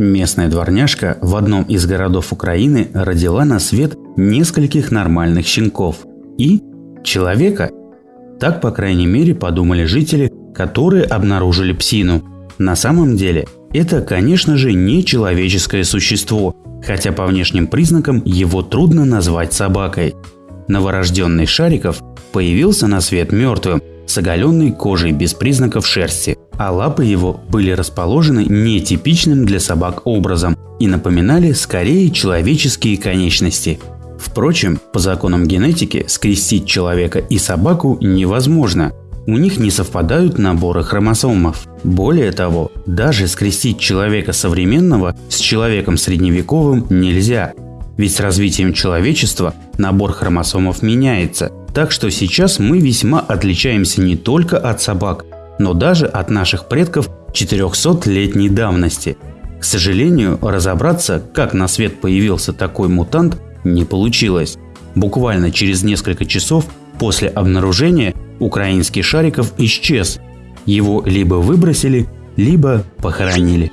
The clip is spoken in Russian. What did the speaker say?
Местная дворняжка в одном из городов Украины родила на свет нескольких нормальных щенков и человека. Так, по крайней мере, подумали жители, которые обнаружили псину. На самом деле, это, конечно же, не человеческое существо, хотя по внешним признакам его трудно назвать собакой. Новорожденный Шариков появился на свет мертвым, с оголенной кожей без признаков шерсти, а лапы его были расположены нетипичным для собак образом и напоминали скорее человеческие конечности. Впрочем, по законам генетики скрестить человека и собаку невозможно. У них не совпадают наборы хромосомов. Более того, даже скрестить человека современного с человеком средневековым нельзя. Ведь с развитием человечества набор хромосомов меняется, так что сейчас мы весьма отличаемся не только от собак, но даже от наших предков 400-летней давности. К сожалению, разобраться, как на свет появился такой мутант, не получилось. Буквально через несколько часов после обнаружения украинский Шариков исчез. Его либо выбросили, либо похоронили.